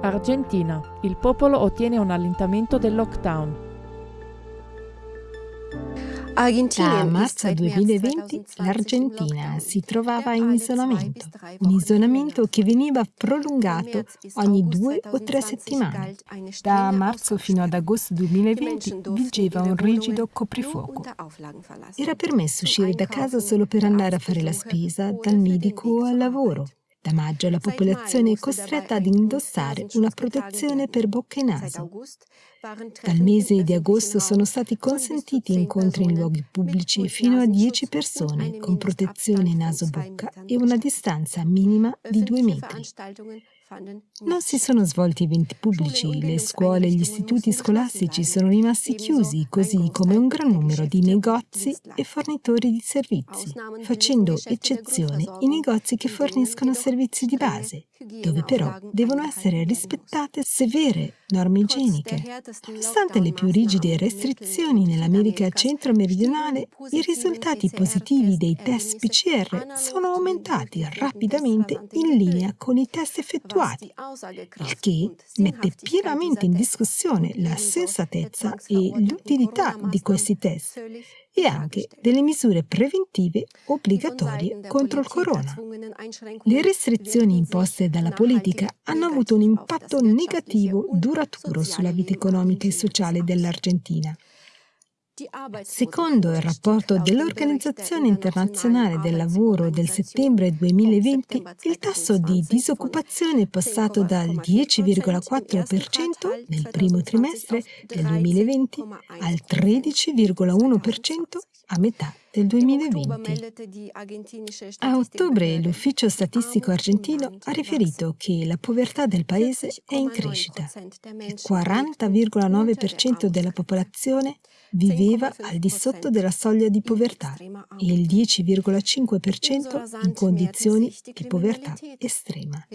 Argentina. Il popolo ottiene un allentamento del lockdown. Da marzo 2020 l'Argentina si trovava in isolamento, un isolamento che veniva prolungato ogni due o tre settimane. Da marzo fino ad agosto 2020 vigeva un rigido coprifuoco. Era permesso uscire da casa solo per andare a fare la spesa, dal medico o al lavoro. Da maggio la popolazione è costretta ad indossare una protezione per bocca e naso. Dal mese di agosto sono stati consentiti incontri in luoghi pubblici fino a 10 persone con protezione naso-bocca e una distanza minima di 2 metri. Non si sono svolti eventi pubblici, le scuole e gli istituti scolastici sono rimasti chiusi, così come un gran numero di negozi e fornitori di servizi, facendo eccezione i negozi che forniscono servizi di base, dove però devono essere rispettate severe norme igieniche. Nonostante le più rigide restrizioni nell'America centro-meridionale, i risultati positivi dei test PCR sono aumentati rapidamente in linea con i test effettuati effettuati, il che mette pienamente in discussione la sensatezza e l'utilità di questi test e anche delle misure preventive obbligatorie contro il corona. Le restrizioni imposte dalla politica hanno avuto un impatto negativo duraturo sulla vita economica e sociale dell'Argentina. Secondo il rapporto dell'Organizzazione internazionale del lavoro del settembre 2020, il tasso di disoccupazione è passato dal 10,4% nel primo trimestre del 2020 al 13,1% a metà del 2020. A ottobre l'Ufficio Statistico Argentino ha riferito che la povertà del paese è in crescita. Il 40,9% della popolazione viveva al di sotto della soglia di povertà e il 10,5% in condizioni di povertà estrema.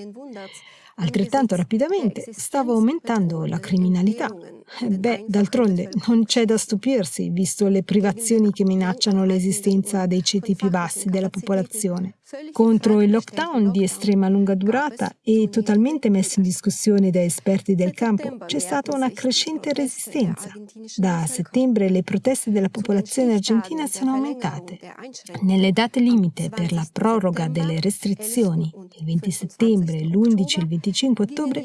Altrettanto rapidamente stava aumentando la criminalità. Beh, d'altronde non c'è da stupirsi, visto le privazioni che minacciano l'esistenza dei ceti più bassi della popolazione. Contro il lockdown di estrema lunga durata e totalmente messo in discussione da esperti del campo, c'è stata una crescente resistenza. Da settembre le proteste della popolazione argentina sono aumentate. Nelle date limite per la proroga delle restrizioni, il 20 settembre, l'11 e il 25 ottobre,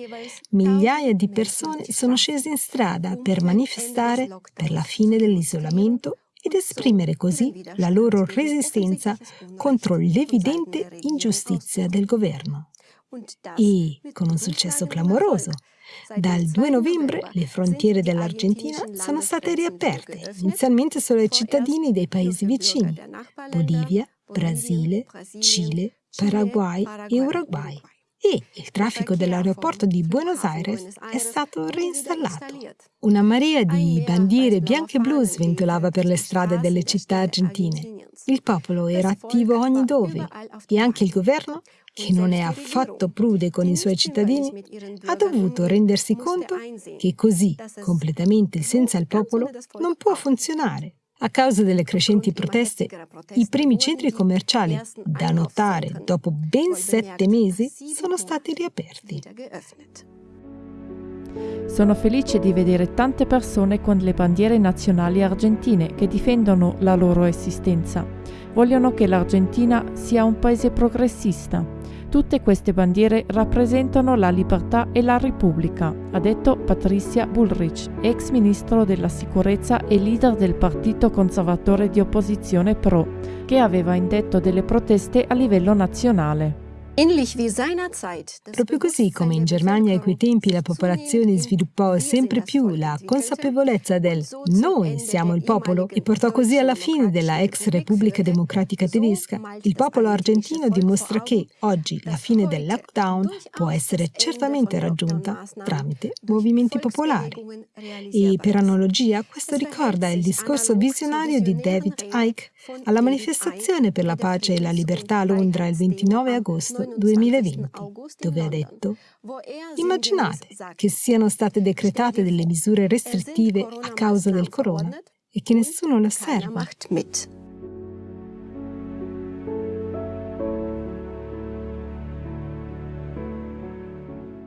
migliaia di persone sono scese in strada per manifestare per la fine dell'isolamento ed esprimere così la loro resistenza contro l'evidente ingiustizia del governo. E con un successo clamoroso, dal 2 novembre le frontiere dell'Argentina sono state riaperte, inizialmente solo ai cittadini dei paesi vicini, Bolivia, Brasile, Cile, Paraguay e Uruguay e il traffico dell'aeroporto di Buenos Aires è stato reinstallato. Una marea di bandiere bianche e blu sventolava per le strade delle città argentine. Il popolo era attivo ogni dove e anche il governo, che non è affatto prude con i suoi cittadini, ha dovuto rendersi conto che così, completamente senza il popolo, non può funzionare. A causa delle crescenti proteste, i primi centri commerciali, da notare dopo ben sette mesi, sono stati riaperti. Sono felice di vedere tante persone con le bandiere nazionali argentine che difendono la loro esistenza. Vogliono che l'Argentina sia un paese progressista Tutte queste bandiere rappresentano la libertà e la Repubblica, ha detto Patricia Bullrich, ex ministro della sicurezza e leader del partito conservatore di opposizione PRO, che aveva indetto delle proteste a livello nazionale. Proprio così come in Germania a quei tempi la popolazione sviluppò sempre più la consapevolezza del noi siamo il popolo e portò così alla fine della ex Repubblica Democratica Tedesca, il popolo argentino dimostra che oggi la fine del lockdown può essere certamente raggiunta tramite movimenti popolari. E per analogia questo ricorda il discorso visionario di David Icke alla manifestazione per la pace e la libertà a Londra il 29 agosto 2020, dove ha detto Immaginate che siano state decretate delle misure restrittive a causa del corona e che nessuno le osserva.